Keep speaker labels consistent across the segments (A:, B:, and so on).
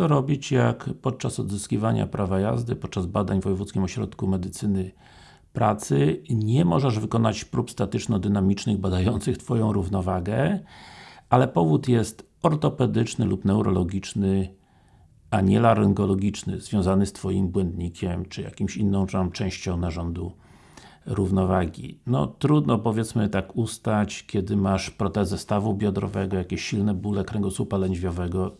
A: Co robić, jak podczas odzyskiwania prawa jazdy, podczas badań w Wojewódzkim Ośrodku Medycyny Pracy nie możesz wykonać prób statyczno-dynamicznych badających Twoją równowagę, ale powód jest ortopedyczny lub neurologiczny, a nie laryngologiczny, związany z Twoim błędnikiem, czy jakimś inną częścią narządu równowagi. No trudno powiedzmy tak ustać, kiedy masz protezę stawu biodrowego, jakieś silne bóle kręgosłupa lędźwiowego,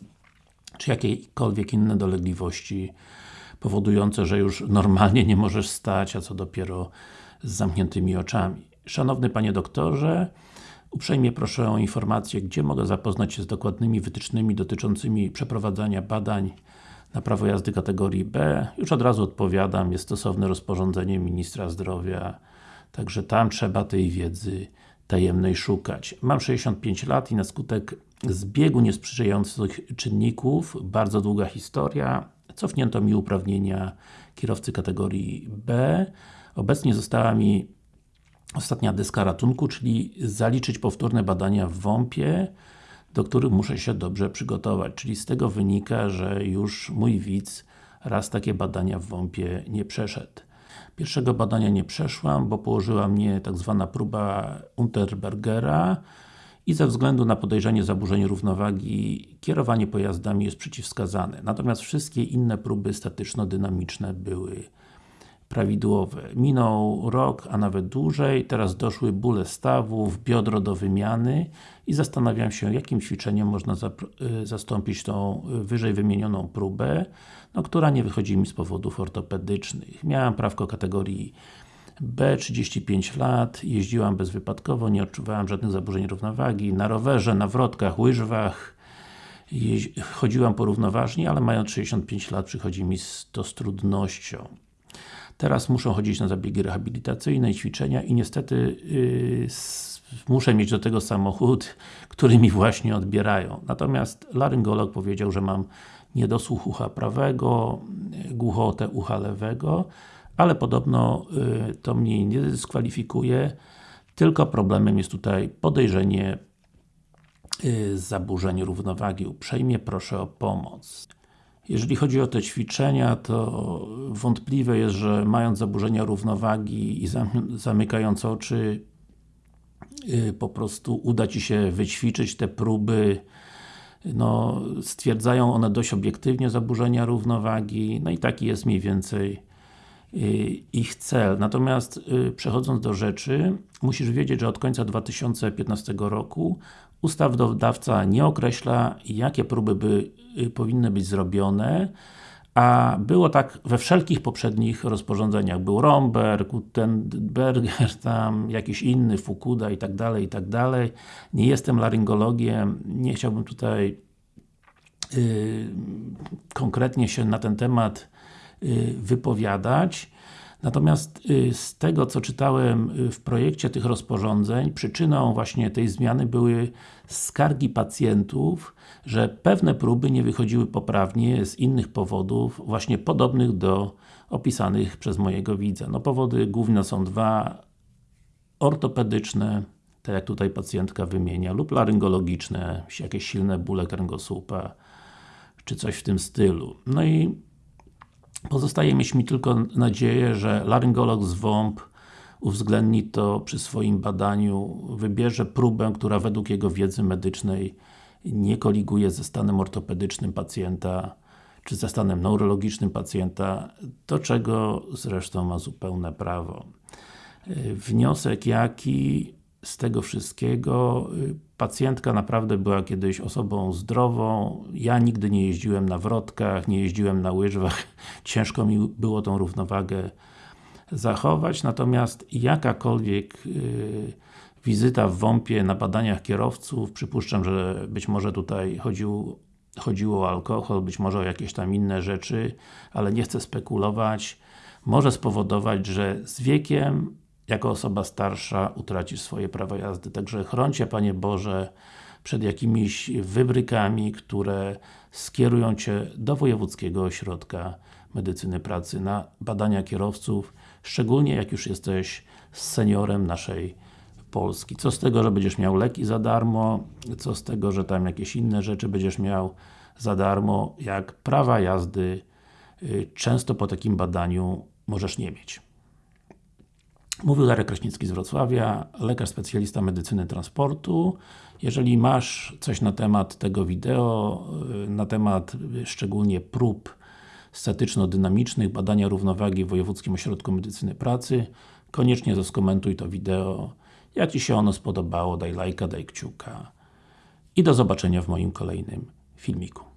A: czy jakiekolwiek inne dolegliwości powodujące, że już normalnie nie możesz stać, a co dopiero z zamkniętymi oczami. Szanowny Panie Doktorze, uprzejmie proszę o informację, gdzie mogę zapoznać się z dokładnymi wytycznymi dotyczącymi przeprowadzania badań na prawo jazdy kategorii B. Już od razu odpowiadam, jest stosowne rozporządzenie Ministra Zdrowia, także tam trzeba tej wiedzy tajemnej szukać. Mam 65 lat i na skutek zbiegu niesprzyjających czynników, bardzo długa historia, cofnięto mi uprawnienia kierowcy kategorii B. Obecnie została mi ostatnia deska ratunku, czyli zaliczyć powtórne badania w WOMP-ie, do których muszę się dobrze przygotować. Czyli z tego wynika, że już mój widz raz takie badania w WOMP-ie nie przeszedł. Pierwszego badania nie przeszłam, bo położyła mnie tak zwana próba Unterbergera i ze względu na podejrzenie zaburzeń równowagi kierowanie pojazdami jest przeciwwskazane. Natomiast wszystkie inne próby statyczno-dynamiczne były prawidłowe. Minął rok, a nawet dłużej, teraz doszły bóle stawów, biodro do wymiany i zastanawiam się, jakim ćwiczeniem można y, zastąpić tą wyżej wymienioną próbę, no, która nie wychodzi mi z powodów ortopedycznych. Miałem prawko kategorii B, 35 lat, jeździłam bezwypadkowo, nie odczuwałam żadnych zaburzeń równowagi, na rowerze, na wrotkach, łyżwach, chodziłam porównoważnie, ale mając 65 lat przychodzi mi to z trudnością. Teraz muszę chodzić na zabiegi rehabilitacyjne ćwiczenia i niestety yy, muszę mieć do tego samochód, który mi właśnie odbierają. Natomiast laryngolog powiedział, że mam niedosłuch ucha prawego, głuchotę ucha lewego, ale podobno yy, to mnie nie dyskwalifikuje, tylko problemem jest tutaj podejrzenie yy, zaburzeń równowagi. Uprzejmie proszę o pomoc. Jeżeli chodzi o te ćwiczenia, to wątpliwe jest, że mając zaburzenia równowagi i zamykając oczy y, po prostu uda Ci się wyćwiczyć te próby no, stwierdzają one dość obiektywnie zaburzenia równowagi, no i taki jest mniej więcej y, ich cel. Natomiast y, przechodząc do rzeczy, musisz wiedzieć, że od końca 2015 roku ustawodawca nie określa, jakie próby by y, powinny być zrobione, a było tak we wszelkich poprzednich rozporządzeniach. Był Romberg, Gutenberger, tam jakiś inny, Fukuda i tak dalej, i tak dalej. Nie jestem laryngologiem, nie chciałbym tutaj yy, konkretnie się na ten temat yy, wypowiadać. Natomiast y, z tego co czytałem y, w projekcie tych rozporządzeń, przyczyną właśnie tej zmiany były skargi pacjentów, że pewne próby nie wychodziły poprawnie z innych powodów, właśnie podobnych do opisanych przez mojego widza. No powody główne są dwa, ortopedyczne, tak jak tutaj pacjentka wymienia, lub laryngologiczne, jakieś silne bóle kręgosłupa, czy coś w tym stylu. No i Pozostaje mieć mi tylko nadzieję, że laryngolog z WOMP uwzględni to przy swoim badaniu, wybierze próbę, która według jego wiedzy medycznej nie koliguje ze stanem ortopedycznym pacjenta, czy ze stanem neurologicznym pacjenta, do czego zresztą ma zupełne prawo. Wniosek jaki z tego wszystkiego pacjentka naprawdę była kiedyś osobą zdrową, ja nigdy nie jeździłem na wrotkach, nie jeździłem na łyżwach, ciężko mi było tą równowagę zachować, natomiast jakakolwiek yy, wizyta w WOMP-ie na badaniach kierowców, przypuszczam, że być może tutaj chodził, chodziło o alkohol, być może o jakieś tam inne rzeczy, ale nie chcę spekulować, może spowodować, że z wiekiem jako osoba starsza utracisz swoje prawo jazdy. Także chroncie Panie Boże przed jakimiś wybrykami, które skierują Cię do Wojewódzkiego Ośrodka Medycyny Pracy na badania kierowców, szczególnie jak już jesteś seniorem naszej Polski. Co z tego, że będziesz miał leki za darmo, co z tego, że tam jakieś inne rzeczy będziesz miał za darmo, jak prawa jazdy y, często po takim badaniu możesz nie mieć. Mówił Darek Kraśnicki z Wrocławia, lekarz specjalista medycyny transportu. Jeżeli masz coś na temat tego wideo, y, na temat y, szczególnie prób statyczno-dynamicznych, badania równowagi w Wojewódzkim Ośrodku Medycyny Pracy, koniecznie zaskomentuj to wideo. Jak Ci się ono spodobało, daj lajka, daj kciuka. I do zobaczenia w moim kolejnym filmiku.